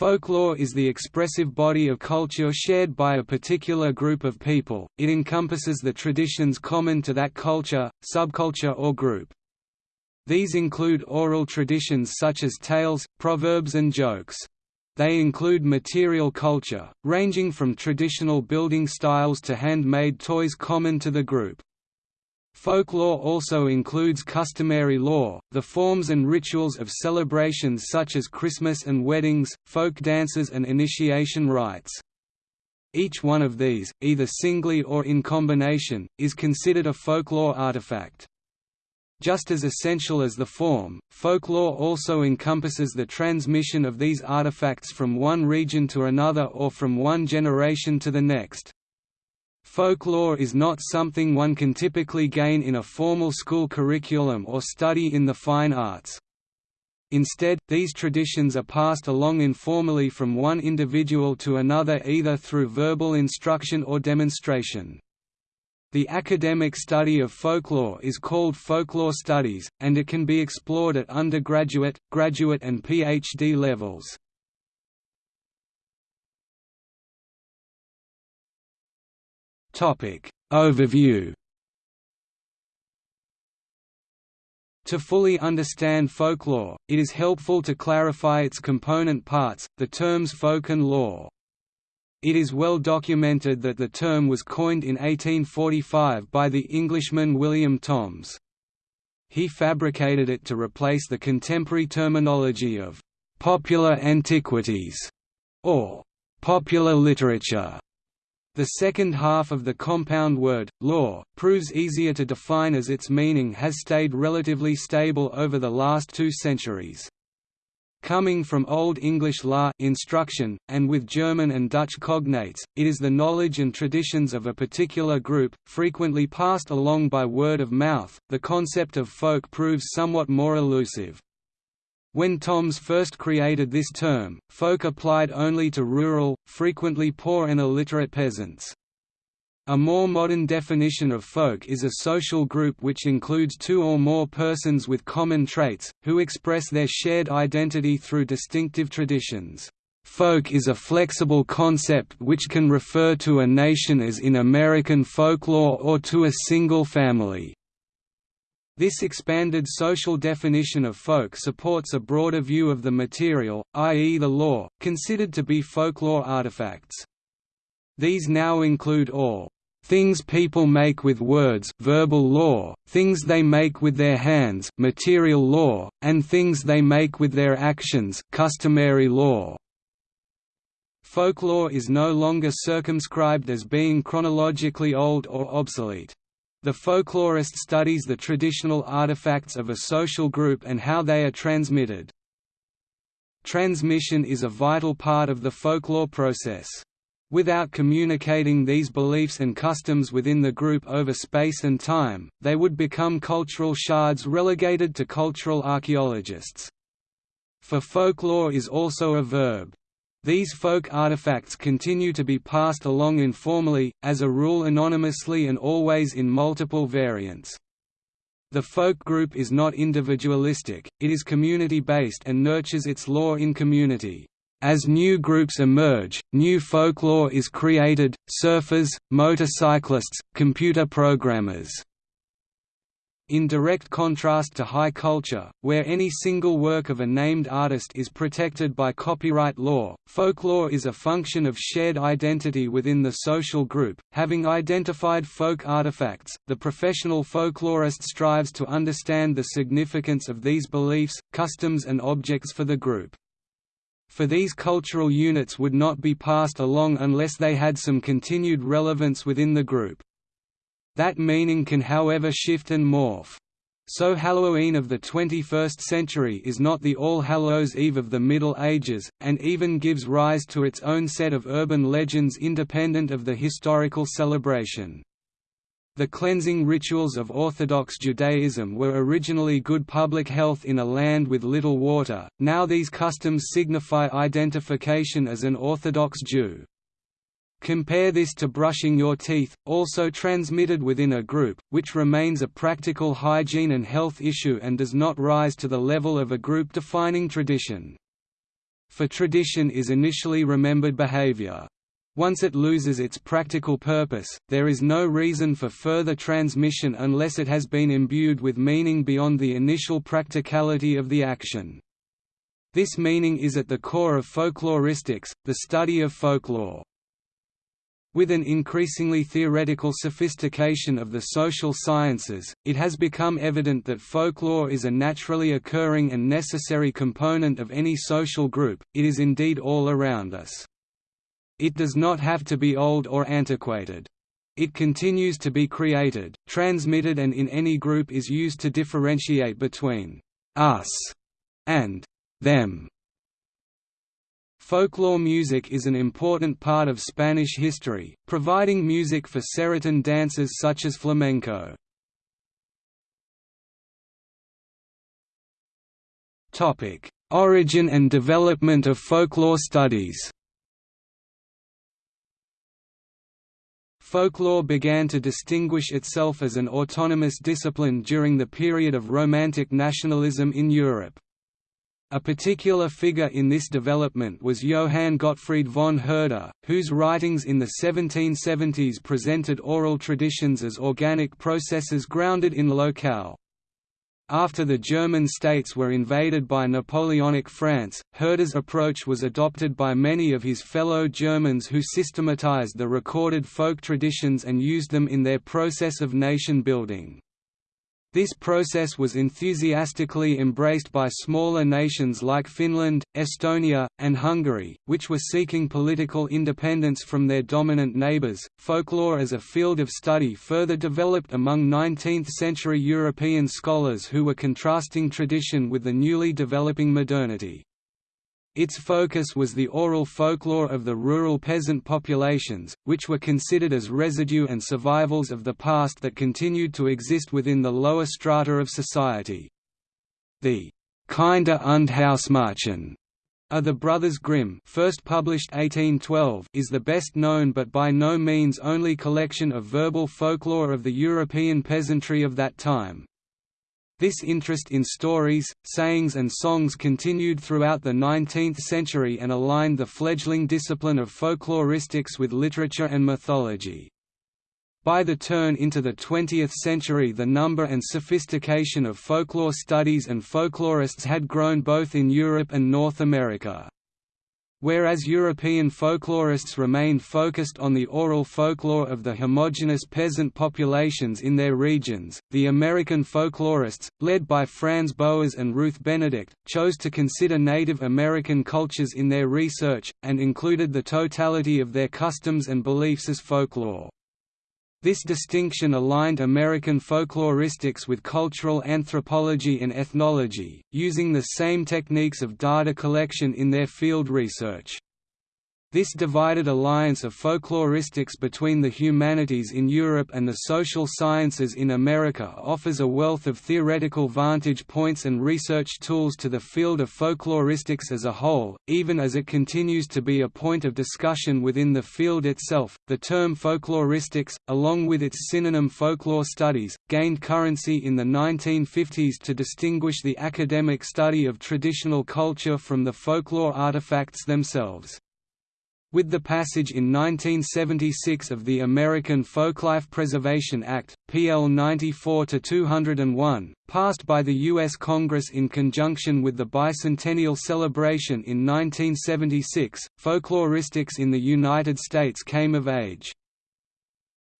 Folklore is the expressive body of culture shared by a particular group of people, it encompasses the traditions common to that culture, subculture or group. These include oral traditions such as tales, proverbs and jokes. They include material culture, ranging from traditional building styles to handmade toys common to the group. Folklore also includes customary lore, the forms and rituals of celebrations such as Christmas and weddings, folk dances and initiation rites. Each one of these, either singly or in combination, is considered a folklore artifact. Just as essential as the form, folklore also encompasses the transmission of these artifacts from one region to another or from one generation to the next. Folklore is not something one can typically gain in a formal school curriculum or study in the fine arts. Instead, these traditions are passed along informally from one individual to another either through verbal instruction or demonstration. The academic study of folklore is called folklore studies, and it can be explored at undergraduate, graduate and PhD levels. Topic Overview To fully understand folklore, it is helpful to clarify its component parts, the terms folk and lore. It is well documented that the term was coined in 1845 by the Englishman William Thoms. He fabricated it to replace the contemporary terminology of «popular antiquities» or «popular literature» The second half of the compound word, lore, proves easier to define as its meaning has stayed relatively stable over the last two centuries. Coming from Old English la instruction, and with German and Dutch cognates, it is the knowledge and traditions of a particular group, frequently passed along by word of mouth. The concept of folk proves somewhat more elusive. When Thoms first created this term, folk applied only to rural, frequently poor and illiterate peasants. A more modern definition of folk is a social group which includes two or more persons with common traits, who express their shared identity through distinctive traditions. Folk is a flexible concept which can refer to a nation as in American folklore or to a single family. This expanded social definition of folk supports a broader view of the material, i.e. the lore, considered to be folklore artifacts. These now include all things people make with words verbal lore, things they make with their hands material lore, and things they make with their actions customary lore. Folklore is no longer circumscribed as being chronologically old or obsolete. The folklorist studies the traditional artifacts of a social group and how they are transmitted. Transmission is a vital part of the folklore process. Without communicating these beliefs and customs within the group over space and time, they would become cultural shards relegated to cultural archaeologists. For folklore is also a verb. These folk artifacts continue to be passed along informally, as a rule anonymously and always in multiple variants. The folk group is not individualistic, it is community-based and nurtures its lore in community. As new groups emerge, new folklore is created, surfers, motorcyclists, computer programmers in direct contrast to high culture, where any single work of a named artist is protected by copyright law, folklore is a function of shared identity within the social group. Having identified folk artifacts, the professional folklorist strives to understand the significance of these beliefs, customs, and objects for the group. For these cultural units would not be passed along unless they had some continued relevance within the group. That meaning can however shift and morph. So Halloween of the 21st century is not the All Hallows Eve of the Middle Ages, and even gives rise to its own set of urban legends independent of the historical celebration. The cleansing rituals of Orthodox Judaism were originally good public health in a land with little water, now these customs signify identification as an Orthodox Jew. Compare this to brushing your teeth, also transmitted within a group, which remains a practical hygiene and health issue and does not rise to the level of a group-defining tradition. for tradition is initially remembered behavior. Once it loses its practical purpose, there is no reason for further transmission unless it has been imbued with meaning beyond the initial practicality of the action. This meaning is at the core of folkloristics, the study of folklore. With an increasingly theoretical sophistication of the social sciences, it has become evident that folklore is a naturally occurring and necessary component of any social group, it is indeed all around us. It does not have to be old or antiquated. It continues to be created, transmitted and in any group is used to differentiate between «us» and «them». Folklore music is an important part of Spanish history, providing music for Serotón dances such as flamenco. Origin and development of folklore studies Folklore began to distinguish itself as an autonomous discipline during the period of Romantic nationalism in Europe. A particular figure in this development was Johann Gottfried von Herder, whose writings in the 1770s presented oral traditions as organic processes grounded in locale. After the German states were invaded by Napoleonic France, Herder's approach was adopted by many of his fellow Germans who systematized the recorded folk traditions and used them in their process of nation building. This process was enthusiastically embraced by smaller nations like Finland, Estonia, and Hungary, which were seeking political independence from their dominant neighbors. Folklore as a field of study further developed among 19th century European scholars who were contrasting tradition with the newly developing modernity. Its focus was the oral folklore of the rural peasant populations, which were considered as residue and survivals of the past that continued to exist within the lower strata of society. The Kinder und Hausmärchen are the Brothers Grimm first published 1812 is the best known but by no means only collection of verbal folklore of the European peasantry of that time. This interest in stories, sayings and songs continued throughout the 19th century and aligned the fledgling discipline of folkloristics with literature and mythology. By the turn into the 20th century the number and sophistication of folklore studies and folklorists had grown both in Europe and North America. Whereas European folklorists remained focused on the oral folklore of the homogeneous peasant populations in their regions, the American folklorists, led by Franz Boas and Ruth Benedict, chose to consider Native American cultures in their research, and included the totality of their customs and beliefs as folklore. This distinction aligned American folkloristics with cultural anthropology and ethnology, using the same techniques of data collection in their field research. This divided alliance of folkloristics between the humanities in Europe and the social sciences in America offers a wealth of theoretical vantage points and research tools to the field of folkloristics as a whole, even as it continues to be a point of discussion within the field itself. The term folkloristics, along with its synonym folklore studies, gained currency in the 1950s to distinguish the academic study of traditional culture from the folklore artifacts themselves. With the passage in 1976 of the American Folklife Preservation Act, PL 94-201, passed by the U.S. Congress in conjunction with the bicentennial celebration in 1976, folkloristics in the United States came of age.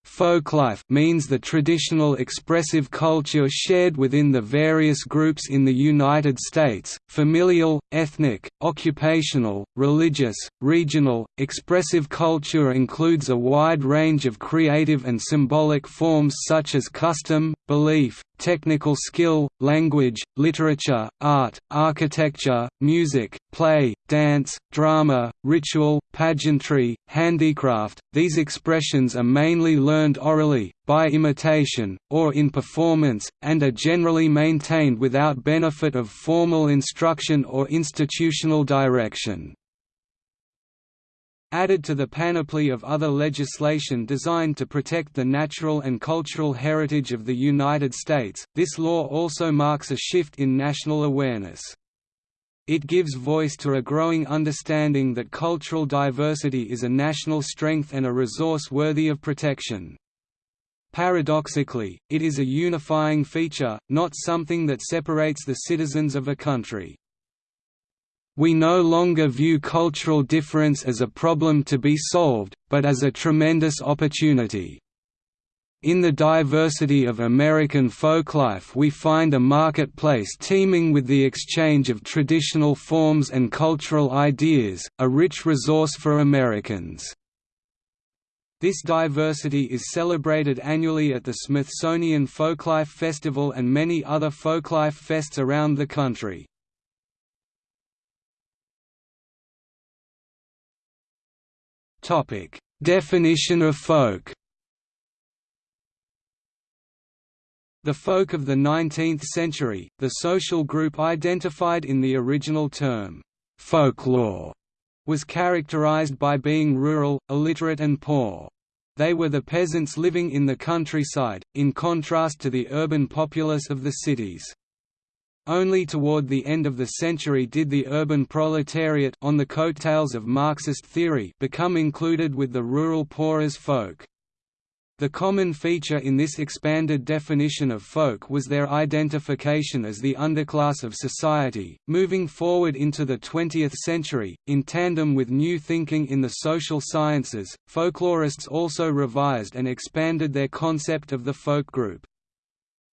Folklife means the traditional expressive culture shared within the various groups in the United States, familial, ethnic, occupational, religious, regional. Expressive culture includes a wide range of creative and symbolic forms such as custom, belief, technical skill, language, literature, art, architecture, music, play, dance, drama, ritual, pageantry, handicraft. These expressions are mainly learned orally, by imitation, or in performance, and are generally maintained without benefit of formal instruction or institutional direction. Added to the panoply of other legislation designed to protect the natural and cultural heritage of the United States, this law also marks a shift in national awareness. It gives voice to a growing understanding that cultural diversity is a national strength and a resource worthy of protection. Paradoxically, it is a unifying feature, not something that separates the citizens of a country. We no longer view cultural difference as a problem to be solved, but as a tremendous opportunity. In the diversity of American folklife we find a marketplace teeming with the exchange of traditional forms and cultural ideas, a rich resource for Americans. This diversity is celebrated annually at the Smithsonian Folklife Festival and many other folklife fests around the country. Definition of folk The folk of the 19th century, the social group identified in the original term, folklore, was characterized by being rural, illiterate and poor. They were the peasants living in the countryside, in contrast to the urban populace of the cities. Only toward the end of the century did the urban proletariat on the coattails of Marxist theory become included with the rural poor as folk. The common feature in this expanded definition of folk was their identification as the underclass of society. Moving forward into the 20th century, in tandem with new thinking in the social sciences, folklorists also revised and expanded their concept of the folk group.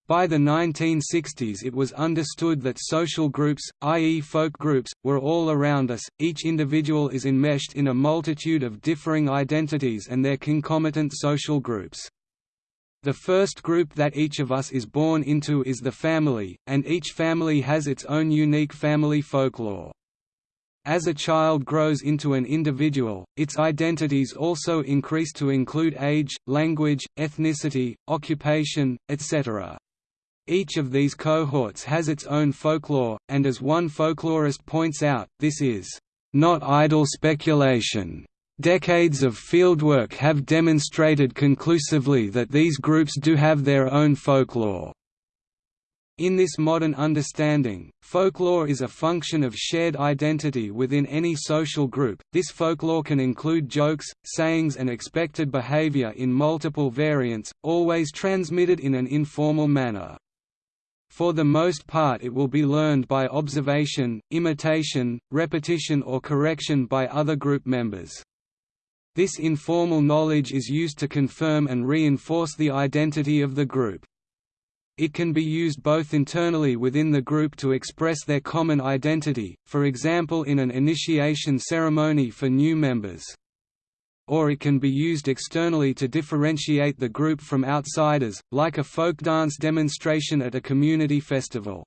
By the 1960s it was understood that social groups, i.e. folk groups, were all around us, each individual is enmeshed in a multitude of differing identities and their concomitant social groups. The first group that each of us is born into is the family, and each family has its own unique family folklore. As a child grows into an individual, its identities also increase to include age, language, ethnicity, occupation, etc. Each of these cohorts has its own folklore, and as one folklorist points out, this is not idle speculation. Decades of fieldwork have demonstrated conclusively that these groups do have their own folklore. In this modern understanding, folklore is a function of shared identity within any social group. This folklore can include jokes, sayings, and expected behavior in multiple variants, always transmitted in an informal manner. For the most part it will be learned by observation, imitation, repetition or correction by other group members. This informal knowledge is used to confirm and reinforce the identity of the group. It can be used both internally within the group to express their common identity, for example in an initiation ceremony for new members or it can be used externally to differentiate the group from outsiders, like a folk dance demonstration at a community festival.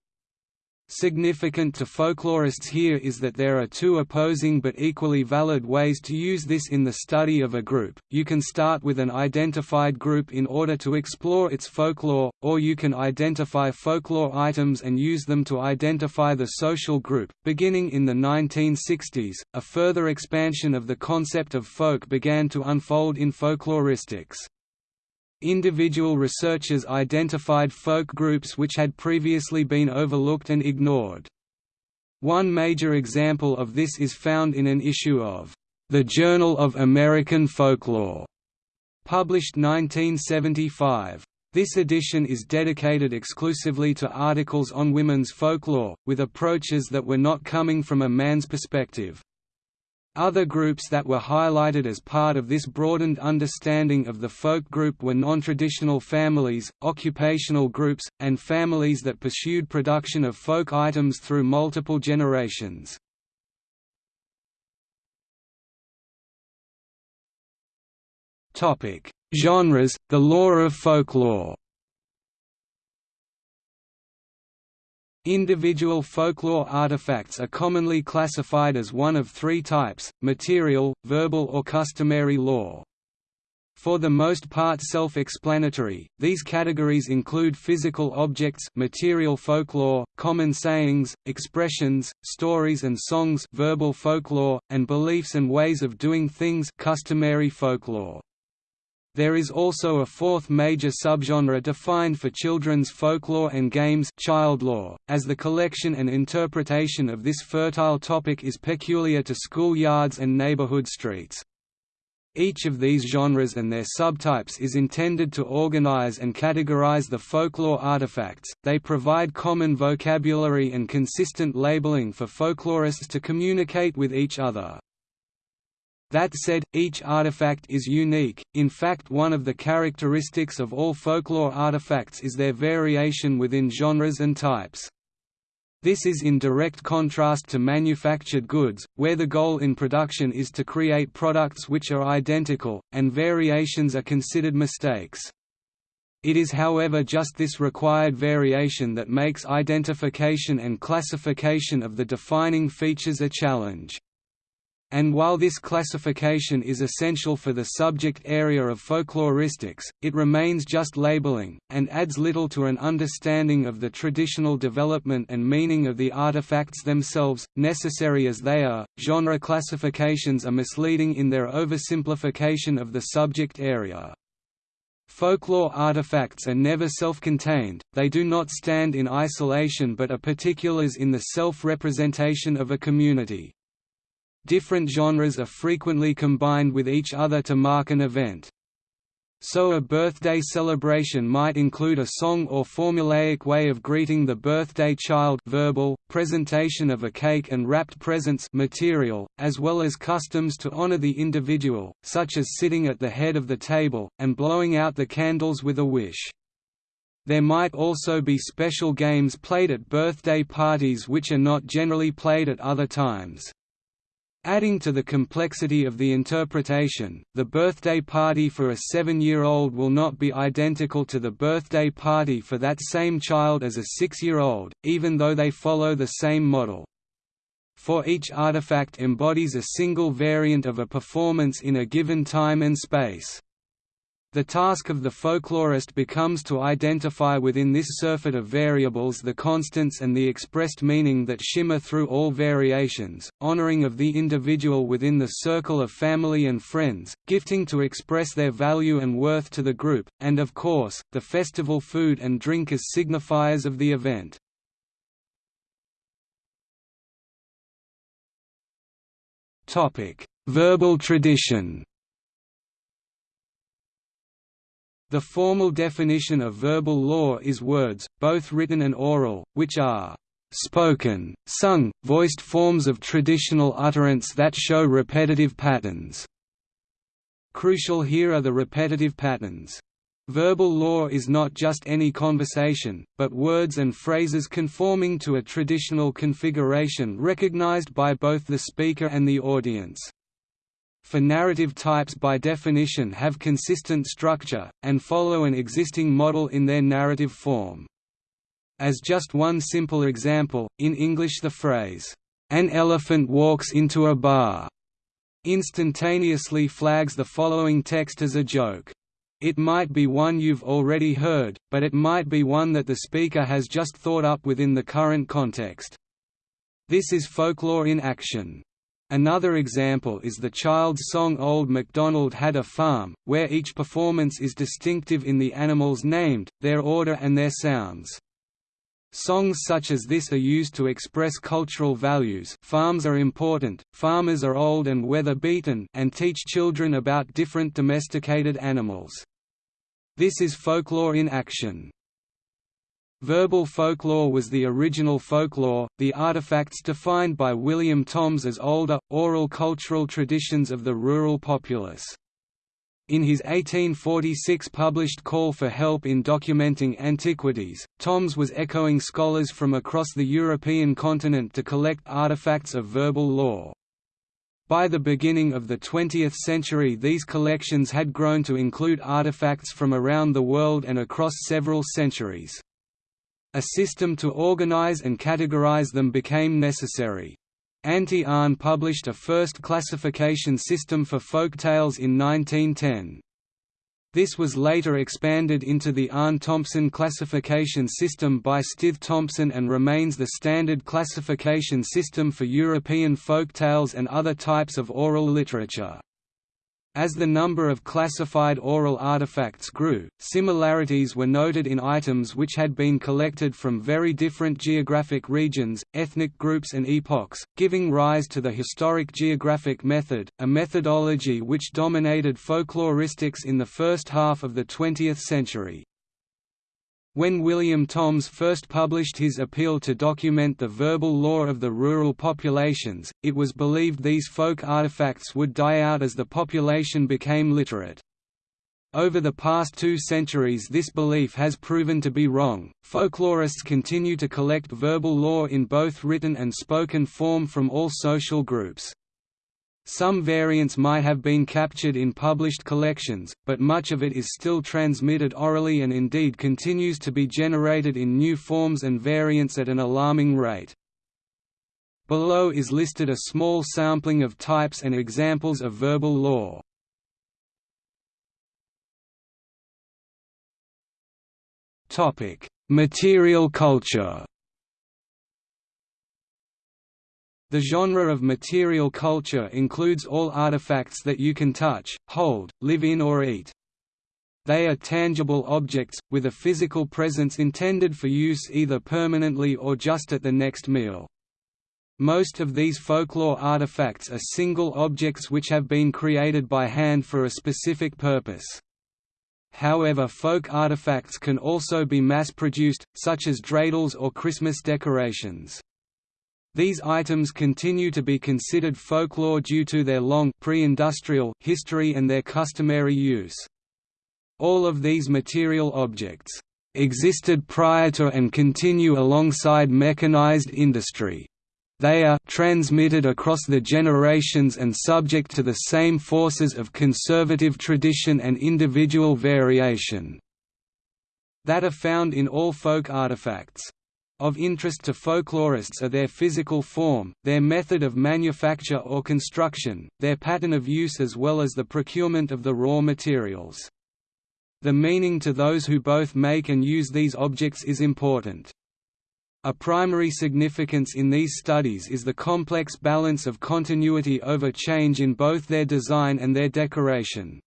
Significant to folklorists here is that there are two opposing but equally valid ways to use this in the study of a group. You can start with an identified group in order to explore its folklore, or you can identify folklore items and use them to identify the social group. Beginning in the 1960s, a further expansion of the concept of folk began to unfold in folkloristics. Individual researchers identified folk groups which had previously been overlooked and ignored. One major example of this is found in an issue of The Journal of American Folklore, published 1975. This edition is dedicated exclusively to articles on women's folklore, with approaches that were not coming from a man's perspective. Other groups that were highlighted as part of this broadened understanding of the folk group were non-traditional families, occupational groups, and families that pursued production of folk items through multiple generations. Genres, the lore of folklore Individual folklore artifacts are commonly classified as one of three types, material, verbal or customary lore. For the most part self-explanatory, these categories include physical objects material folklore, common sayings, expressions, stories and songs verbal folklore, and beliefs and ways of doing things customary folklore. There is also a fourth major subgenre defined for children's folklore and games childlore, as the collection and interpretation of this fertile topic is peculiar to schoolyards and neighborhood streets. Each of these genres and their subtypes is intended to organize and categorize the folklore artifacts, they provide common vocabulary and consistent labeling for folklorists to communicate with each other. That said, each artifact is unique, in fact one of the characteristics of all folklore artifacts is their variation within genres and types. This is in direct contrast to manufactured goods, where the goal in production is to create products which are identical, and variations are considered mistakes. It is however just this required variation that makes identification and classification of the defining features a challenge. And while this classification is essential for the subject area of folkloristics, it remains just labeling, and adds little to an understanding of the traditional development and meaning of the artifacts themselves, necessary as they are. Genre classifications are misleading in their oversimplification of the subject area. Folklore artifacts are never self-contained, they do not stand in isolation but are particulars in the self-representation of a community. Different genres are frequently combined with each other to mark an event. So a birthday celebration might include a song or formulaic way of greeting the birthday child verbal, presentation of a cake and wrapped presents material, as well as customs to honor the individual, such as sitting at the head of the table, and blowing out the candles with a wish. There might also be special games played at birthday parties which are not generally played at other times. Adding to the complexity of the interpretation, the birthday party for a seven-year-old will not be identical to the birthday party for that same child as a six-year-old, even though they follow the same model. For each artifact embodies a single variant of a performance in a given time and space. The task of the folklorist becomes to identify within this surfeit of variables the constants and the expressed meaning that shimmer through all variations, honoring of the individual within the circle of family and friends, gifting to express their value and worth to the group, and of course, the festival food and drink as signifiers of the event. Verbal tradition The formal definition of verbal lore is words, both written and oral, which are spoken, sung, voiced forms of traditional utterance that show repetitive patterns. Crucial here are the repetitive patterns. Verbal lore is not just any conversation, but words and phrases conforming to a traditional configuration recognized by both the speaker and the audience for narrative types by definition have consistent structure, and follow an existing model in their narrative form. As just one simple example, in English the phrase, "'An elephant walks into a bar' instantaneously flags the following text as a joke. It might be one you've already heard, but it might be one that the speaker has just thought up within the current context. This is folklore in action. Another example is the child's song Old MacDonald Had a Farm, where each performance is distinctive in the animals named, their order and their sounds. Songs such as this are used to express cultural values farms are important, farmers are old and weather-beaten and teach children about different domesticated animals. This is folklore in action. Verbal folklore was the original folklore, the artifacts defined by William Thoms as older, oral cultural traditions of the rural populace. In his 1846 published Call for Help in Documenting Antiquities, Thoms was echoing scholars from across the European continent to collect artifacts of verbal lore. By the beginning of the 20th century these collections had grown to include artifacts from around the world and across several centuries. A system to organize and categorize them became necessary. Antti Aarne published a first classification system for folk tales in 1910. This was later expanded into the Aarne-Thompson classification system by Stith Thompson and remains the standard classification system for European folk tales and other types of oral literature. As the number of classified oral artifacts grew, similarities were noted in items which had been collected from very different geographic regions, ethnic groups and epochs, giving rise to the historic geographic method, a methodology which dominated folkloristics in the first half of the 20th century. When William Thoms first published his appeal to document the verbal lore of the rural populations, it was believed these folk artifacts would die out as the population became literate. Over the past two centuries this belief has proven to be wrong. Folklorists continue to collect verbal lore in both written and spoken form from all social groups. Some variants might have been captured in published collections, but much of it is still transmitted orally and indeed continues to be generated in new forms and variants at an alarming rate. Below is listed a small sampling of types and examples of verbal lore. Material culture The genre of material culture includes all artifacts that you can touch, hold, live in or eat. They are tangible objects, with a physical presence intended for use either permanently or just at the next meal. Most of these folklore artifacts are single objects which have been created by hand for a specific purpose. However folk artifacts can also be mass-produced, such as dreidels or Christmas decorations. These items continue to be considered folklore due to their long pre-industrial history and their customary use. All of these material objects existed prior to and continue alongside mechanized industry. They are transmitted across the generations and subject to the same forces of conservative tradition and individual variation that are found in all folk artifacts. Of interest to folklorists are their physical form, their method of manufacture or construction, their pattern of use as well as the procurement of the raw materials. The meaning to those who both make and use these objects is important. A primary significance in these studies is the complex balance of continuity over change in both their design and their decoration.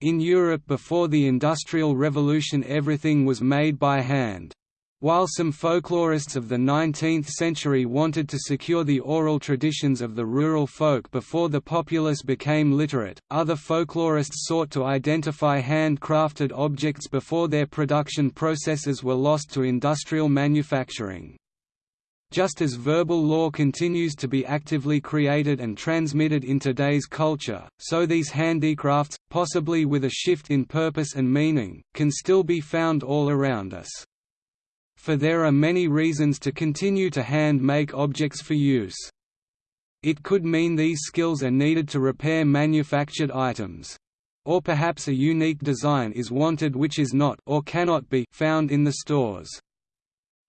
In Europe before the Industrial Revolution everything was made by hand. While some folklorists of the 19th century wanted to secure the oral traditions of the rural folk before the populace became literate, other folklorists sought to identify handcrafted objects before their production processes were lost to industrial manufacturing. Just as verbal lore continues to be actively created and transmitted in today's culture, so these handicrafts, possibly with a shift in purpose and meaning, can still be found all around us for there are many reasons to continue to hand-make objects for use. It could mean these skills are needed to repair manufactured items. Or perhaps a unique design is wanted which is not or cannot be found in the stores.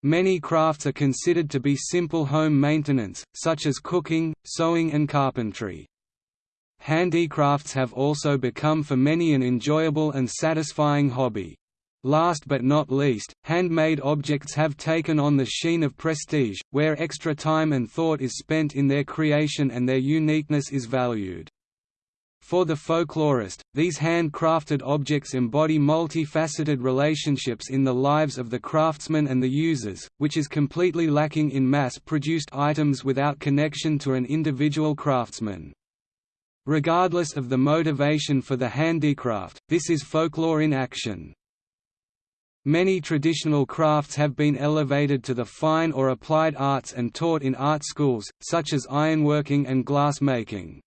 Many crafts are considered to be simple home maintenance, such as cooking, sewing and carpentry. Handicrafts have also become for many an enjoyable and satisfying hobby. Last but not least, handmade objects have taken on the sheen of prestige, where extra time and thought is spent in their creation and their uniqueness is valued. For the folklorist, these hand-crafted objects embody multifaceted relationships in the lives of the craftsmen and the users, which is completely lacking in mass-produced items without connection to an individual craftsman. Regardless of the motivation for the handicraft, this is folklore in action. Many traditional crafts have been elevated to the fine or applied arts and taught in art schools, such as ironworking and glass-making.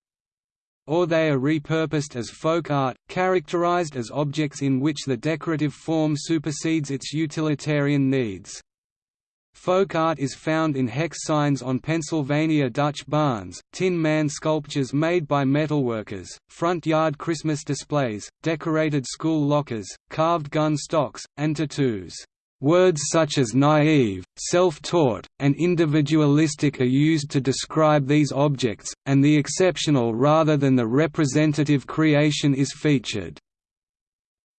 Or they are repurposed as folk art, characterized as objects in which the decorative form supersedes its utilitarian needs. Folk art is found in hex signs on Pennsylvania Dutch barns, tin man sculptures made by metalworkers, front yard Christmas displays, decorated school lockers, carved gun stocks, and tattoos. Words such as naive, self-taught, and individualistic are used to describe these objects, and the exceptional rather than the representative creation is featured.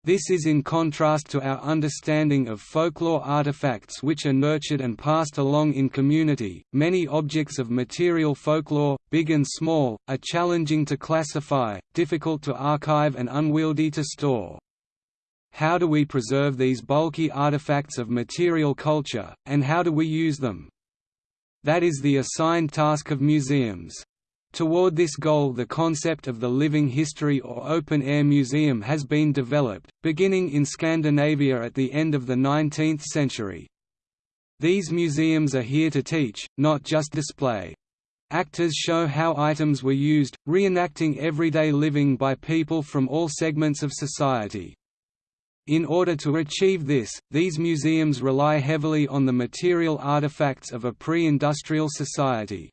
This is in contrast to our understanding of folklore artifacts which are nurtured and passed along in community. Many objects of material folklore, big and small, are challenging to classify, difficult to archive, and unwieldy to store. How do we preserve these bulky artifacts of material culture, and how do we use them? That is the assigned task of museums. Toward this goal the concept of the living history or open-air museum has been developed, beginning in Scandinavia at the end of the 19th century. These museums are here to teach, not just display. Actors show how items were used, reenacting everyday living by people from all segments of society. In order to achieve this, these museums rely heavily on the material artifacts of a pre-industrial society.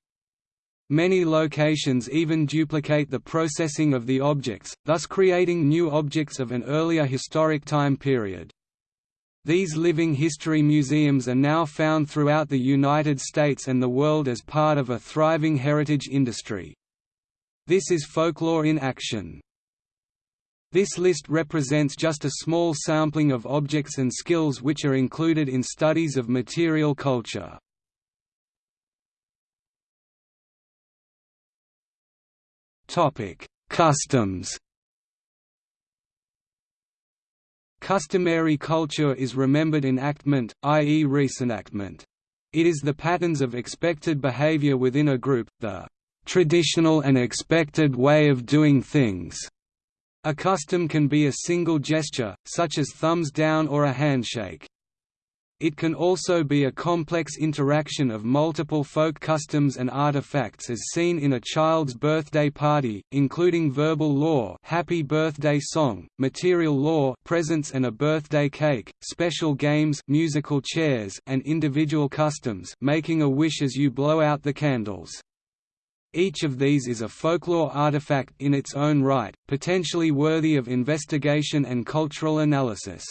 Many locations even duplicate the processing of the objects, thus creating new objects of an earlier historic time period. These living history museums are now found throughout the United States and the world as part of a thriving heritage industry. This is folklore in action. This list represents just a small sampling of objects and skills which are included in studies of material culture. Customs. Customary culture is remembered enactment, i.e. reenactment. It is the patterns of expected behavior within a group, the traditional and expected way of doing things. A custom can be a single gesture, such as thumbs down or a handshake. It can also be a complex interaction of multiple folk customs and artifacts as seen in a child's birthday party, including verbal lore happy birthday song, material lore presents and a birthday cake, special games musical chairs and individual customs making a wish as you blow out the candles. Each of these is a folklore artifact in its own right, potentially worthy of investigation and cultural analysis.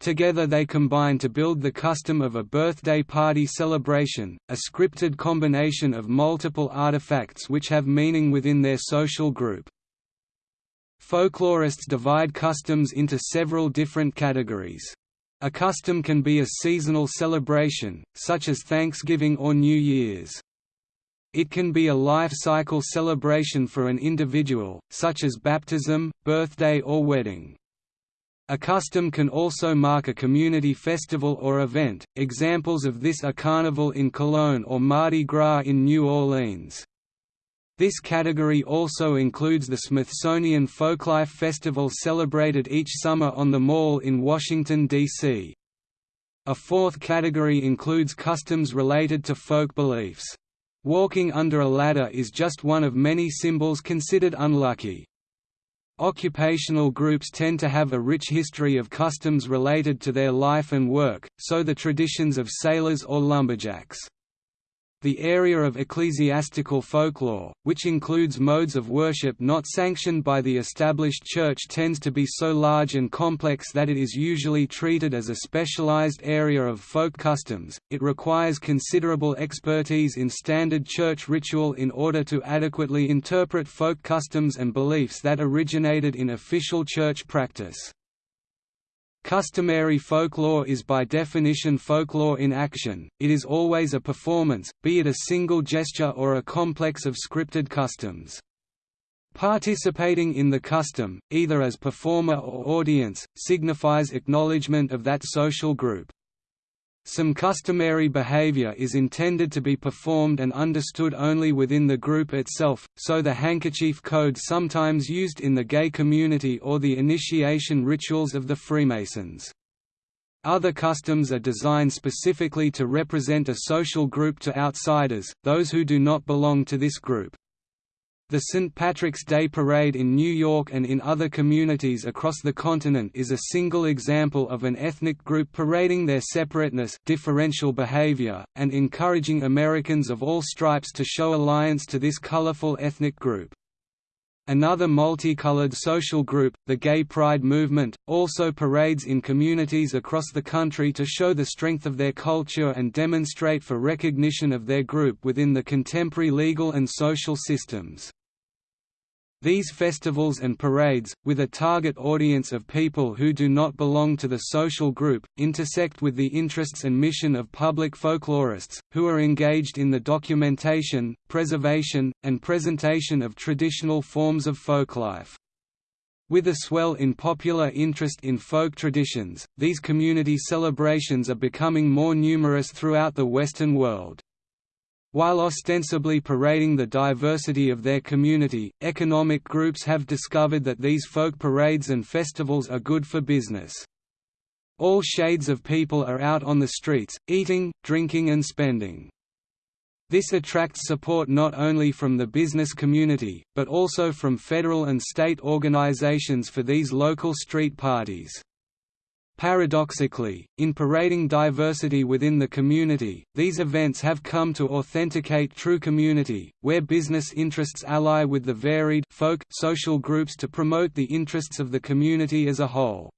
Together they combine to build the custom of a birthday party celebration, a scripted combination of multiple artifacts which have meaning within their social group. Folklorists divide customs into several different categories. A custom can be a seasonal celebration, such as Thanksgiving or New Year's. It can be a life cycle celebration for an individual, such as baptism, birthday or wedding. A custom can also mark a community festival or event, examples of this are Carnival in Cologne or Mardi Gras in New Orleans. This category also includes the Smithsonian Folklife Festival celebrated each summer on the Mall in Washington, D.C. A fourth category includes customs related to folk beliefs. Walking under a ladder is just one of many symbols considered unlucky. Occupational groups tend to have a rich history of customs related to their life and work, so the traditions of sailors or lumberjacks. The area of ecclesiastical folklore, which includes modes of worship not sanctioned by the established church tends to be so large and complex that it is usually treated as a specialized area of folk customs. It requires considerable expertise in standard church ritual in order to adequately interpret folk customs and beliefs that originated in official church practice. Customary folklore is by definition folklore in action, it is always a performance, be it a single gesture or a complex of scripted customs. Participating in the custom, either as performer or audience, signifies acknowledgement of that social group. Some customary behavior is intended to be performed and understood only within the group itself, so the handkerchief code sometimes used in the gay community or the initiation rituals of the Freemasons. Other customs are designed specifically to represent a social group to outsiders, those who do not belong to this group. The St. Patrick's Day Parade in New York and in other communities across the continent is a single example of an ethnic group parading their separateness differential behavior, and encouraging Americans of all stripes to show alliance to this colorful ethnic group. Another multicolored social group, the Gay Pride movement, also parades in communities across the country to show the strength of their culture and demonstrate for recognition of their group within the contemporary legal and social systems. These festivals and parades, with a target audience of people who do not belong to the social group, intersect with the interests and mission of public folklorists, who are engaged in the documentation, preservation, and presentation of traditional forms of folklife. With a swell in popular interest in folk traditions, these community celebrations are becoming more numerous throughout the Western world. While ostensibly parading the diversity of their community, economic groups have discovered that these folk parades and festivals are good for business. All shades of people are out on the streets, eating, drinking and spending. This attracts support not only from the business community, but also from federal and state organizations for these local street parties. Paradoxically, in parading diversity within the community, these events have come to authenticate true community, where business interests ally with the varied folk social groups to promote the interests of the community as a whole.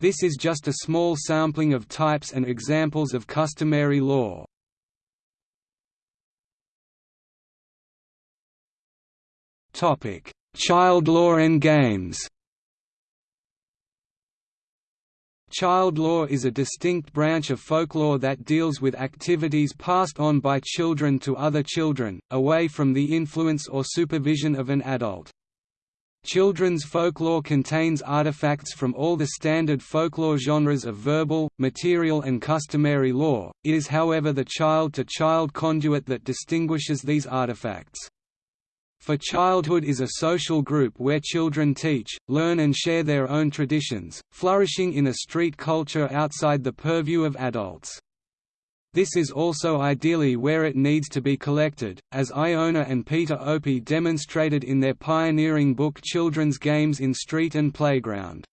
This is just a small sampling of types and examples of customary lore. Child lore and games Child lore is a distinct branch of folklore that deals with activities passed on by children to other children, away from the influence or supervision of an adult. Children's folklore contains artifacts from all the standard folklore genres of verbal, material and customary lore, it is however the child-to-child -child conduit that distinguishes these artifacts. For childhood is a social group where children teach, learn and share their own traditions, flourishing in a street culture outside the purview of adults. This is also ideally where it needs to be collected, as Iona and Peter Opie demonstrated in their pioneering book Children's Games in Street and Playground.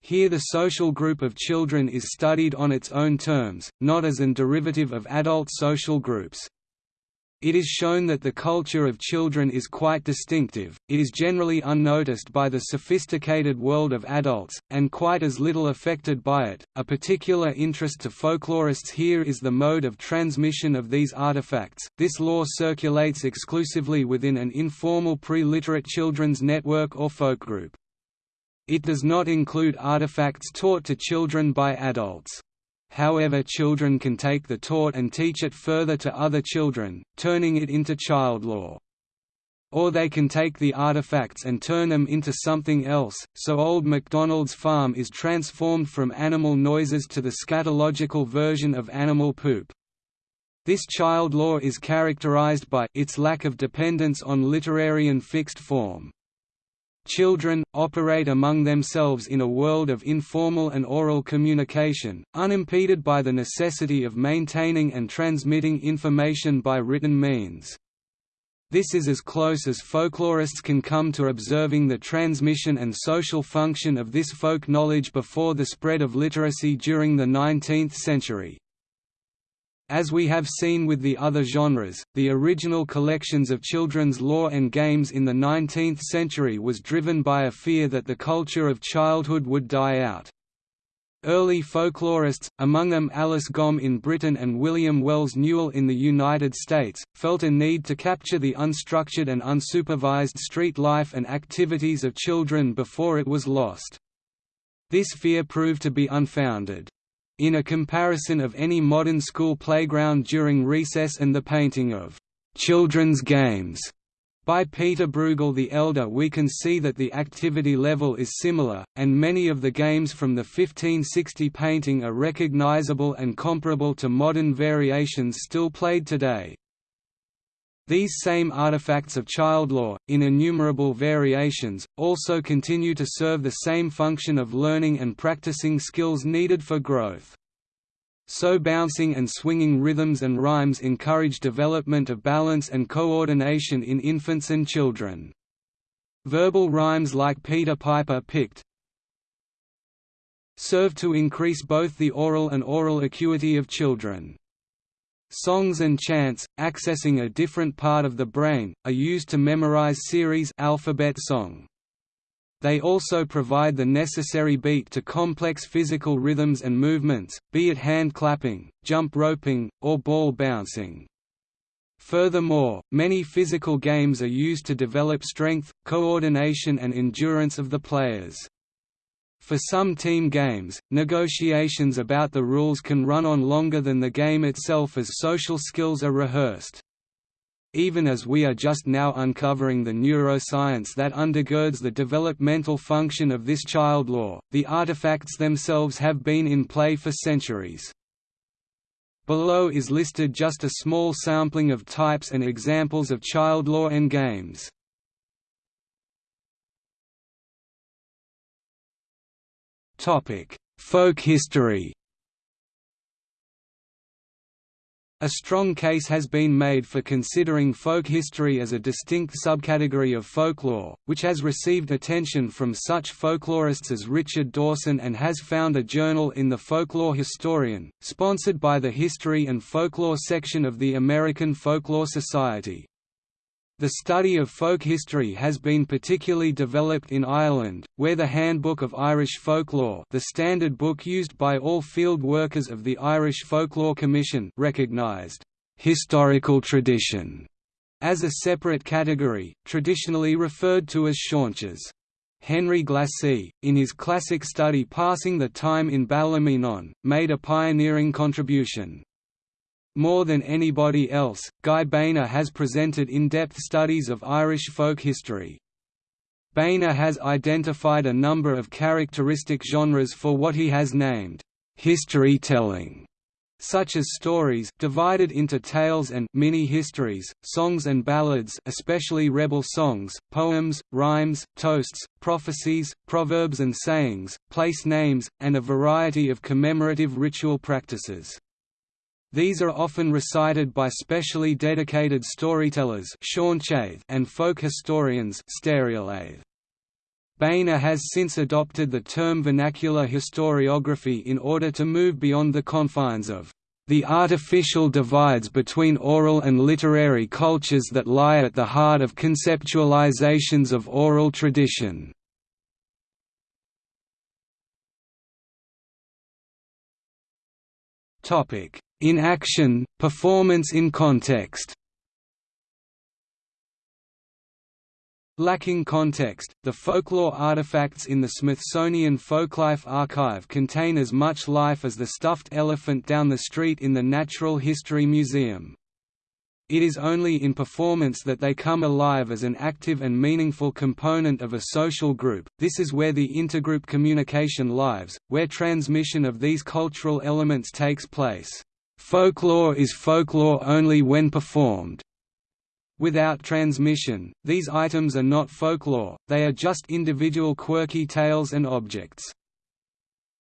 Here the social group of children is studied on its own terms, not as an derivative of adult social groups. It is shown that the culture of children is quite distinctive, it is generally unnoticed by the sophisticated world of adults, and quite as little affected by it. A particular interest to folklorists here is the mode of transmission of these artifacts. This lore circulates exclusively within an informal pre literate children's network or folk group. It does not include artifacts taught to children by adults. However children can take the taught and teach it further to other children, turning it into child lore. Or they can take the artifacts and turn them into something else, so Old MacDonald's farm is transformed from animal noises to the scatological version of animal poop. This child lore is characterized by its lack of dependence on literary and fixed form. Children, operate among themselves in a world of informal and oral communication, unimpeded by the necessity of maintaining and transmitting information by written means. This is as close as folklorists can come to observing the transmission and social function of this folk knowledge before the spread of literacy during the 19th century. As we have seen with the other genres, the original collections of children's lore and games in the 19th century was driven by a fear that the culture of childhood would die out. Early folklorists, among them Alice Gomme in Britain and William Wells Newell in the United States, felt a need to capture the unstructured and unsupervised street life and activities of children before it was lost. This fear proved to be unfounded in a comparison of any modern school playground during recess and the painting of «children's games» by Peter Bruegel the Elder we can see that the activity level is similar, and many of the games from the 1560 painting are recognizable and comparable to modern variations still played today. These same artifacts of child lore, in innumerable variations, also continue to serve the same function of learning and practicing skills needed for growth. So bouncing and swinging rhythms and rhymes encourage development of balance and coordination in infants and children. Verbal rhymes like Peter Piper picked serve to increase both the oral and aural acuity of children. Songs and chants, accessing a different part of the brain, are used to memorize series alphabet song. They also provide the necessary beat to complex physical rhythms and movements, be it hand clapping, jump roping, or ball bouncing. Furthermore, many physical games are used to develop strength, coordination and endurance of the players. For some team games, negotiations about the rules can run on longer than the game itself as social skills are rehearsed. Even as we are just now uncovering the neuroscience that undergirds the developmental function of this child lore, the artifacts themselves have been in play for centuries. Below is listed just a small sampling of types and examples of child lore and games. Folk history A strong case has been made for considering folk history as a distinct subcategory of folklore, which has received attention from such folklorists as Richard Dorson and has found a journal in The Folklore Historian, sponsored by the History and Folklore section of the American Folklore Society. The study of folk history has been particularly developed in Ireland, where the Handbook of Irish Folklore the standard book used by all field workers of the Irish Folklore Commission recognised «historical tradition» as a separate category, traditionally referred to as seanchas. Henry Glassie, in his classic study Passing the Time in Ballymenone, made a pioneering contribution. More than anybody else, Guy Beiner has presented in-depth studies of Irish folk history. Beiner has identified a number of characteristic genres for what he has named, "...history telling", such as stories divided into tales and mini-histories, songs and ballads especially rebel songs, poems, rhymes, toasts, prophecies, proverbs and sayings, place names, and a variety of commemorative ritual practices. These are often recited by specially dedicated storytellers and folk historians Beiner has since adopted the term vernacular historiography in order to move beyond the confines of the artificial divides between oral and literary cultures that lie at the heart of conceptualizations of oral tradition. Topic: in action, performance in context Lacking context, the folklore artifacts in the Smithsonian Folklife Archive contain as much life as the stuffed elephant down the street in the Natural History Museum. It is only in performance that they come alive as an active and meaningful component of a social group, this is where the intergroup communication lives, where transmission of these cultural elements takes place. Folklore is folklore only when performed. Without transmission, these items are not folklore, they are just individual quirky tales and objects.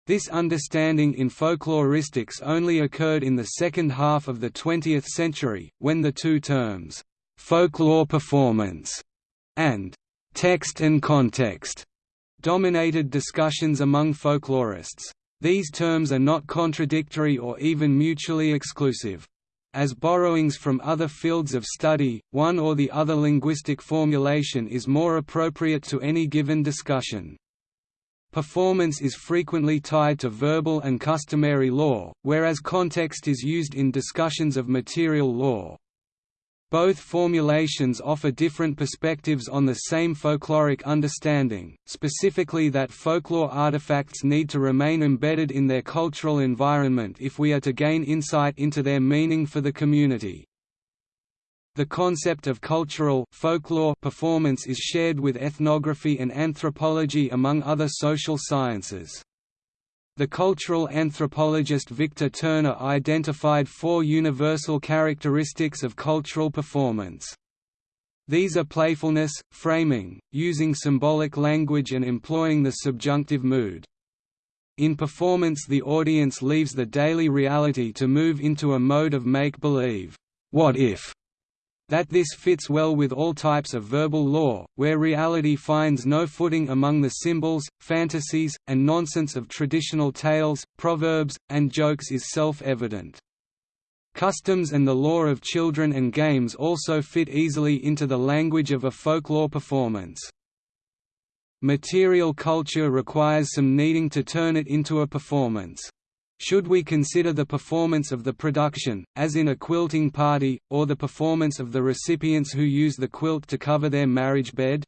This understanding in folkloristics only occurred in the second half of the 20th century, when the two terms, "'folklore performance' and "'text and context' dominated discussions among folklorists. These terms are not contradictory or even mutually exclusive. As borrowings from other fields of study, one or the other linguistic formulation is more appropriate to any given discussion. Performance is frequently tied to verbal and customary lore, whereas context is used in discussions of material lore. Both formulations offer different perspectives on the same folkloric understanding, specifically that folklore artifacts need to remain embedded in their cultural environment if we are to gain insight into their meaning for the community. The concept of cultural folklore performance is shared with ethnography and anthropology among other social sciences. The cultural anthropologist Victor Turner identified four universal characteristics of cultural performance. These are playfulness, framing, using symbolic language and employing the subjunctive mood. In performance the audience leaves the daily reality to move into a mode of make-believe. What if? That this fits well with all types of verbal lore, where reality finds no footing among the symbols, fantasies, and nonsense of traditional tales, proverbs, and jokes is self-evident. Customs and the lore of children and games also fit easily into the language of a folklore performance. Material culture requires some needing to turn it into a performance. Should we consider the performance of the production, as in a quilting party, or the performance of the recipients who use the quilt to cover their marriage bed?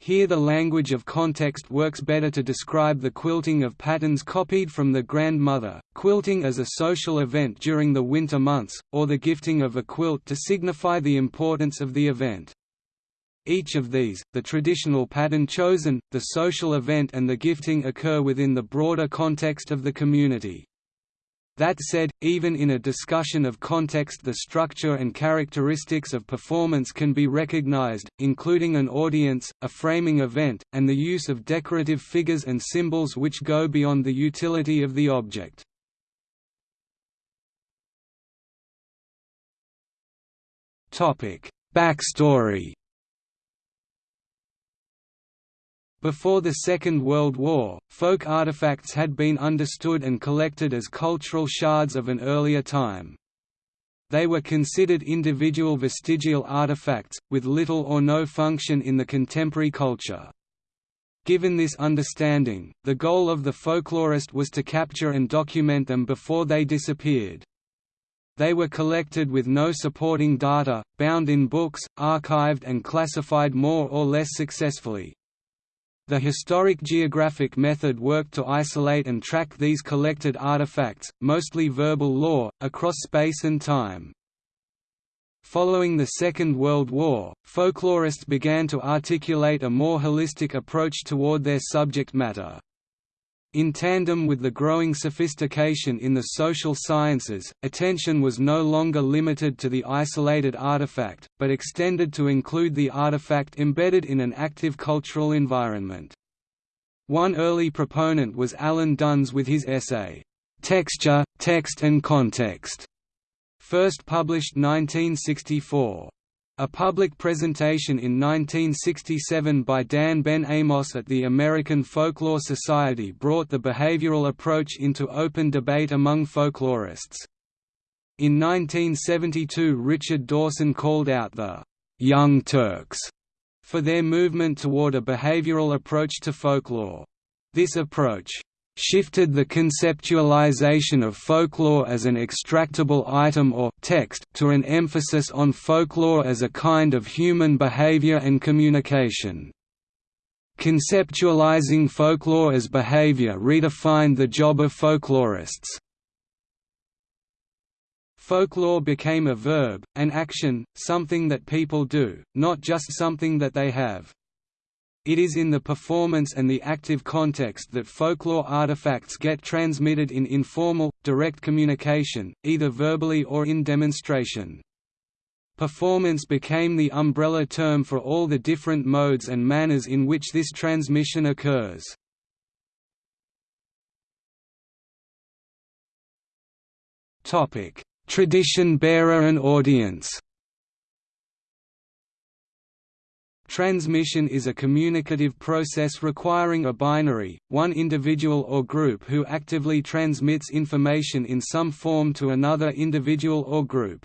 Here the language of context works better to describe the quilting of patterns copied from the grandmother, quilting as a social event during the winter months, or the gifting of a quilt to signify the importance of the event. Each of these, the traditional pattern chosen, the social event and the gifting occur within the broader context of the community. That said, even in a discussion of context the structure and characteristics of performance can be recognized, including an audience, a framing event, and the use of decorative figures and symbols which go beyond the utility of the object. Backstory Before the Second World War, folk artifacts had been understood and collected as cultural shards of an earlier time. They were considered individual vestigial artifacts, with little or no function in the contemporary culture. Given this understanding, the goal of the folklorist was to capture and document them before they disappeared. They were collected with no supporting data, bound in books, archived and classified more or less successfully. The historic geographic method worked to isolate and track these collected artifacts, mostly verbal lore, across space and time. Following the Second World War, folklorists began to articulate a more holistic approach toward their subject matter. In tandem with the growing sophistication in the social sciences, attention was no longer limited to the isolated artifact, but extended to include the artifact embedded in an active cultural environment. One early proponent was Alan Dundes with his essay, "'Texture, Text and Context", first published 1964. A public presentation in 1967 by Dan Ben Amos at the American Folklore Society brought the behavioral approach into open debate among folklorists. In 1972 Richard Dorson called out the «Young Turks» for their movement toward a behavioral approach to folklore. This approach shifted the conceptualization of folklore as an extractable item or text to an emphasis on folklore as a kind of human behavior and communication. Conceptualizing folklore as behavior redefined the job of folklorists. Folklore became a verb, an action, something that people do, not just something that they have. It is in the performance and the active context that folklore artifacts get transmitted in informal, direct communication, either verbally or in demonstration. Performance became the umbrella term for all the different modes and manners in which this transmission occurs. Tradition bearer and audience Transmission is a communicative process requiring a binary, one individual or group who actively transmits information in some form to another individual or group.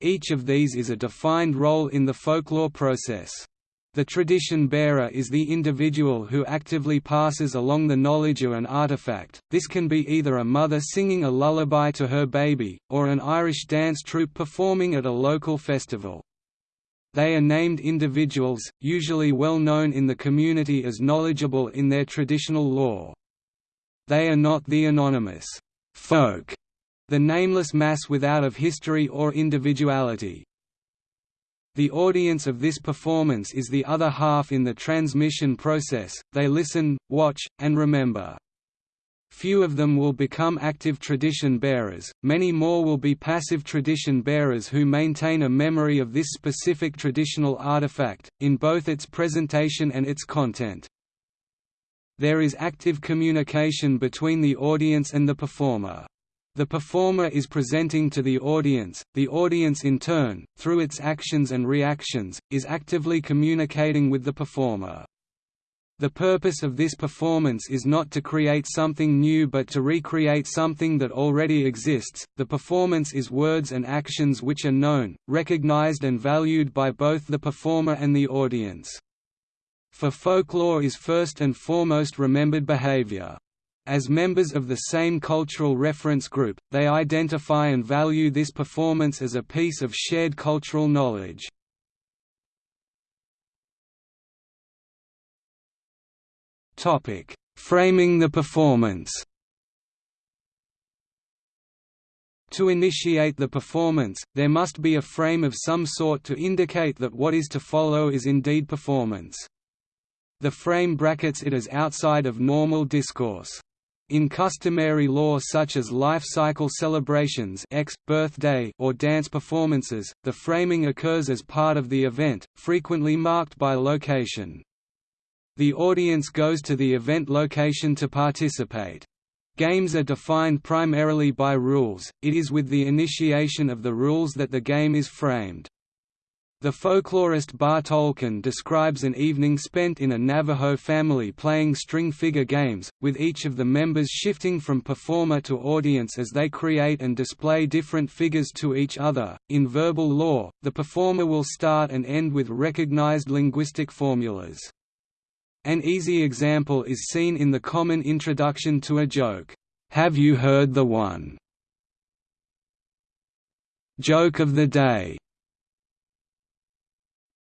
Each of these is a defined role in the folklore process. The tradition bearer is the individual who actively passes along the knowledge of an artifact. This can be either a mother singing a lullaby to her baby, or an Irish dance troupe performing at a local festival. They are named individuals, usually well known in the community as knowledgeable in their traditional lore. They are not the anonymous folk, the nameless mass without of history or individuality. The audience of this performance is the other half in the transmission process, they listen, watch, and remember. Few of them will become active tradition bearers, many more will be passive tradition bearers who maintain a memory of this specific traditional artifact, in both its presentation and its content. There is active communication between the audience and the performer. The performer is presenting to the audience, the audience in turn, through its actions and reactions, is actively communicating with the performer. The purpose of this performance is not to create something new but to recreate something that already exists. The performance is words and actions which are known, recognized and valued by both the performer and the audience. For folklore is first and foremost remembered behavior. As members of the same cultural reference group, they identify and value this performance as a piece of shared cultural knowledge. Framing the performance To initiate the performance, there must be a frame of some sort to indicate that what is to follow is indeed performance. The frame brackets it as outside of normal discourse. In customary lore such as life cycle celebrations X, birthday or dance performances, the framing occurs as part of the event, frequently marked by location. The audience goes to the event location to participate. Games are defined primarily by rules, it is with the initiation of the rules that the game is framed. The folklorist Barre Toelken describes an evening spent in a Navajo family playing string figure games, with each of the members shifting from performer to audience as they create and display different figures to each other. In verbal lore, the performer will start and end with recognized linguistic formulas. An easy example is seen in the common introduction to a joke, "'Have you heard the one?' Joke of the day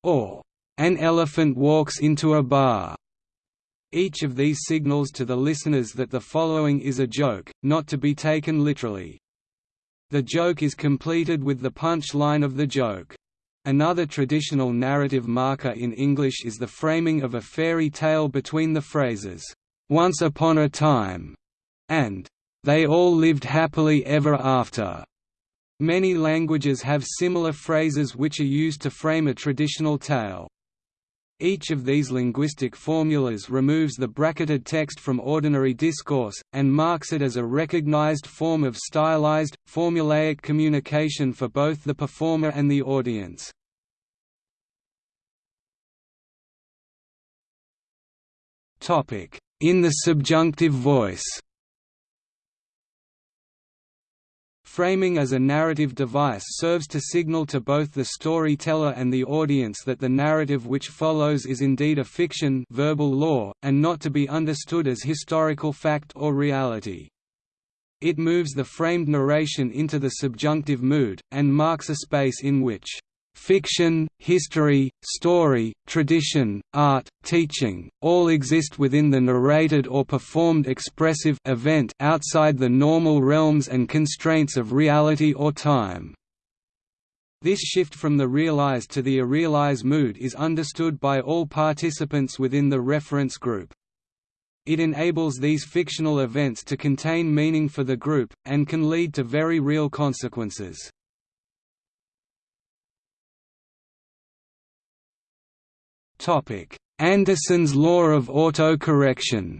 or "'An elephant walks into a bar' Each of these signals to the listeners that the following is a joke, not to be taken literally. The joke is completed with the punch line of the joke. Another traditional narrative marker in English is the framing of a fairy tale between the phrases, "'Once upon a time' and "'They all lived happily ever after'". Many languages have similar phrases which are used to frame a traditional tale. Each of these linguistic formulas removes the bracketed text from ordinary discourse, and marks it as a recognized form of stylized, formulaic communication for both the performer and the audience. In the subjunctive voice Framing as a narrative device serves to signal to both the storyteller and the audience that the narrative which follows is indeed a fiction verbal lore, and not to be understood as historical fact or reality. It moves the framed narration into the subjunctive mood, and marks a space in which Fiction, history, story, tradition, art, teaching, all exist within the narrated or performed expressive event outside the normal realms and constraints of reality or time. This shift from the realis to the irrealis mood is understood by all participants within the reference group. It enables these fictional events to contain meaning for the group, and can lead to very real consequences. Anderson's law of autocorrection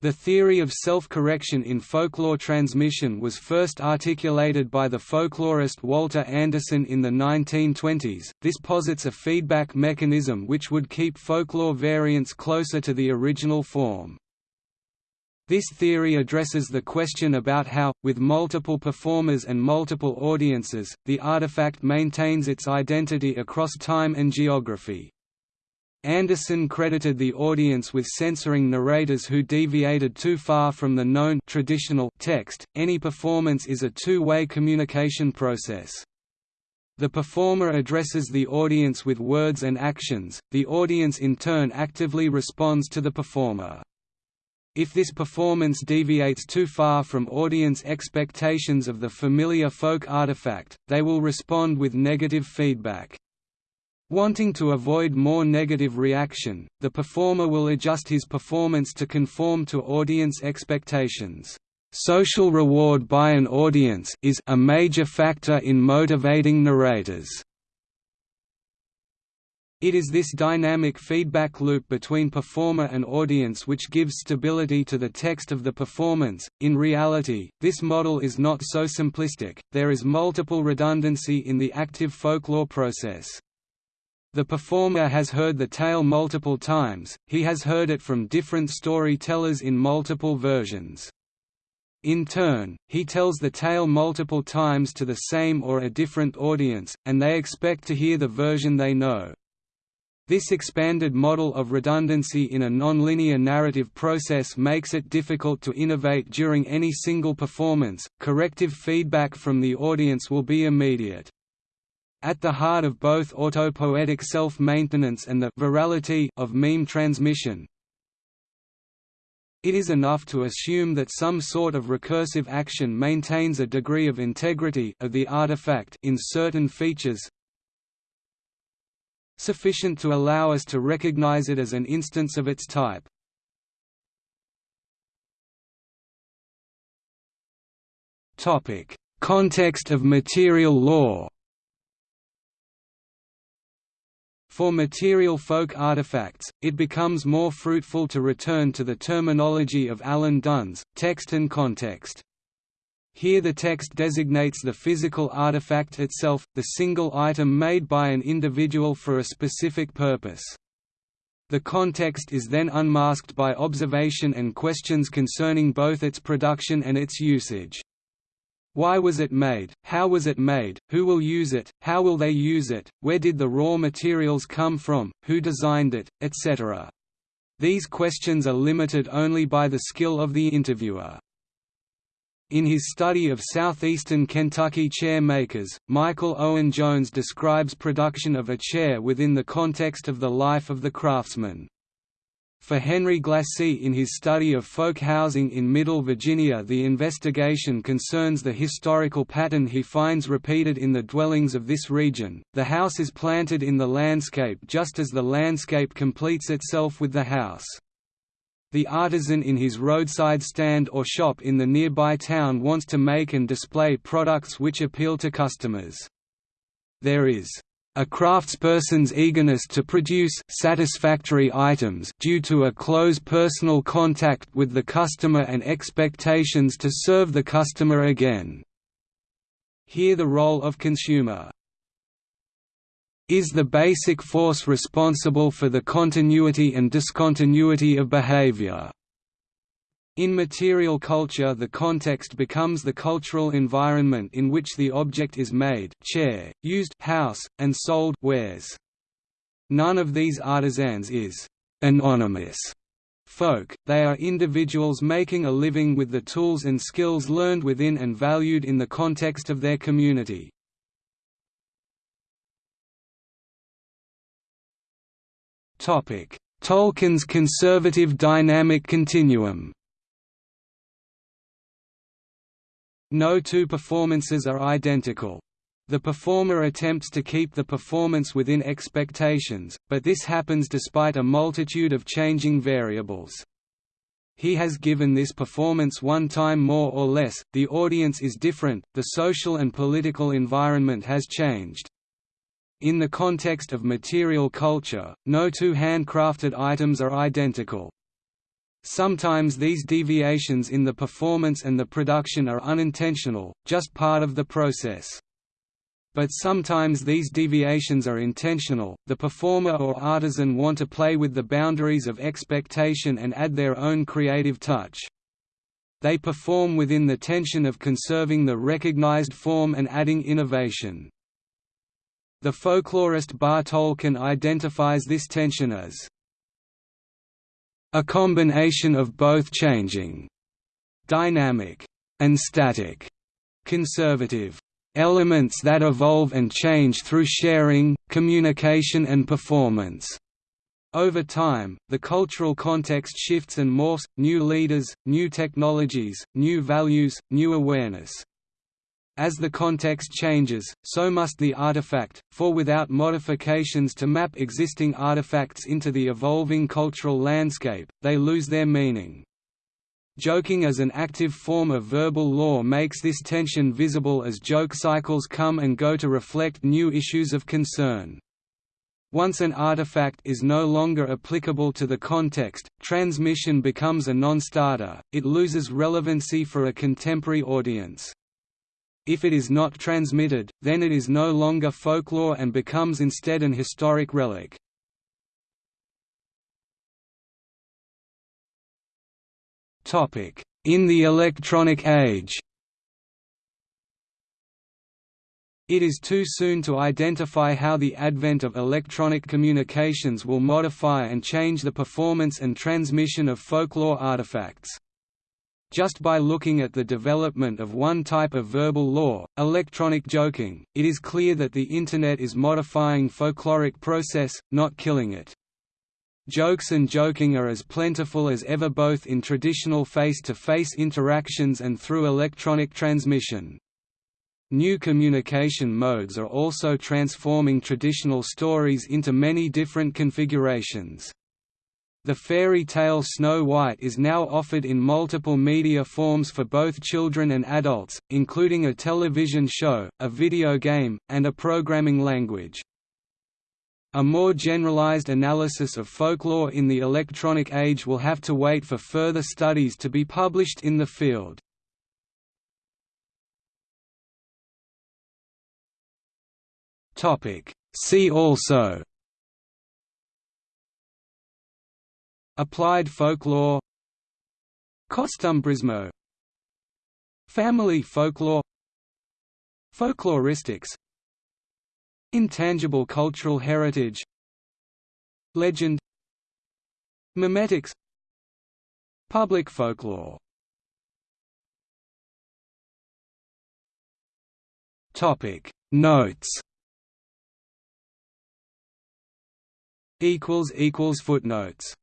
The theory of self-correction in folklore transmission was first articulated by the folklorist Walter Anderson in the 1920s. This posits a feedback mechanism which would keep folklore variants closer to the original form. This theory addresses the question about how, with multiple performers and multiple audiences, the artifact maintains its identity across time and geography. Anderson credited the audience with censoring narrators who deviated too far from the known traditional text. Any performance is a two-way communication process. The performer addresses the audience with words and actions, the audience in turn actively responds to the performer. If this performance deviates too far from audience expectations of the familiar folk artifact, they will respond with negative feedback. Wanting to avoid more negative reaction, the performer will adjust his performance to conform to audience expectations. Social reward by an audience is a major factor in motivating narrators. It is this dynamic feedback loop between performer and audience which gives stability to the text of the performance. In reality, this model is not so simplistic, there is multiple redundancy in the active folklore process. The performer has heard the tale multiple times, he has heard it from different storytellers in multiple versions. In turn, he tells the tale multiple times to the same or a different audience, and they expect to hear the version they know. This expanded model of redundancy in a nonlinear narrative process makes it difficult to innovate during any single performance. Corrective feedback from the audience will be immediate. At the heart of both autopoietic self-maintenance and the virality of meme transmission, it is enough to assume that some sort of recursive action maintains a degree of integrity of the artifact in certain features, sufficient to allow us to recognize it as an instance of its type. Context of material lore. For material folk artifacts, it becomes more fruitful to return to the terminology of Alan Dundes, text and context. Here the text designates the physical artifact itself, the single item made by an individual for a specific purpose. The context is then unmasked by observation and questions concerning both its production and its usage. Why was it made, how was it made, who will use it, how will they use it, where did the raw materials come from, who designed it, etc. These questions are limited only by the skill of the interviewer. In his study of southeastern Kentucky chair makers, Michael Owen Jones describes production of a chair within the context of the life of the craftsman. For Henry Glassie in his study of folk housing in Middle Virginia the investigation concerns the historical pattern he finds repeated in the dwellings of this region, the house is planted in the landscape just as the landscape completes itself with the house. The artisan in his roadside stand or shop in the nearby town wants to make and display products which appeal to customers. There is a craftsperson's eagerness to produce satisfactory items due to a close personal contact with the customer and expectations to serve the customer again. Here the role of consumer is the basic force responsible for the continuity and discontinuity of behavior. In material culture the context becomes the cultural environment in which the object is made chair, used house, and sold wares. None of these artisans is «anonymous» folk, they are individuals making a living with the tools and skills learned within and valued in the context of their community. Toelken's conservative dynamic continuum No two performances are identical. The performer attempts to keep the performance within expectations, but this happens despite a multitude of changing variables. He has given this performance one time more or less, the audience is different, the social and political environment has changed. In the context of material culture, no two handcrafted items are identical. Sometimes these deviations in the performance and the production are unintentional, just part of the process. But sometimes these deviations are intentional, the performer or artisan want to play with the boundaries of expectation and add their own creative touch. They perform within the tension of conserving the recognized form and adding innovation. The folklorist Barre Toelken identifies this tension as a combination of both changing, dynamic, and static, conservative elements that evolve and change through sharing, communication and performance. Over time, the cultural context shifts and morphs, new leaders, new technologies, new values, new awareness. As the context changes, so must the artifact, for without modifications to map existing artifacts into the evolving cultural landscape, they lose their meaning. Joking as an active form of verbal lore makes this tension visible as joke cycles come and go to reflect new issues of concern. Once an artifact is no longer applicable to the context, transmission becomes a non-starter, it loses relevancy for a contemporary audience. If it is not transmitted, then it is no longer folklore and becomes instead an historic relic. In the electronic age It is too soon to identify how the advent of electronic communications will modify and change the performance and transmission of folklore artifacts. Just by looking at the development of one type of verbal lore, electronic joking, it is clear that the Internet is modifying folkloric process, not killing it. Jokes and joking are as plentiful as ever both in traditional face-to-face -face interactions and through electronic transmission. New communication modes are also transforming traditional stories into many different configurations. The fairy tale Snow White is now offered in multiple media forms for both children and adults, including a television show, a video game, and a programming language. A more generalized analysis of folklore in the electronic age will have to wait for further studies to be published in the field. See also Applied folklore Costumbrismo Family folklore Folkloristics Intangible cultural heritage Legend Memetics Public folklore Topic. Notes equals equals footnotes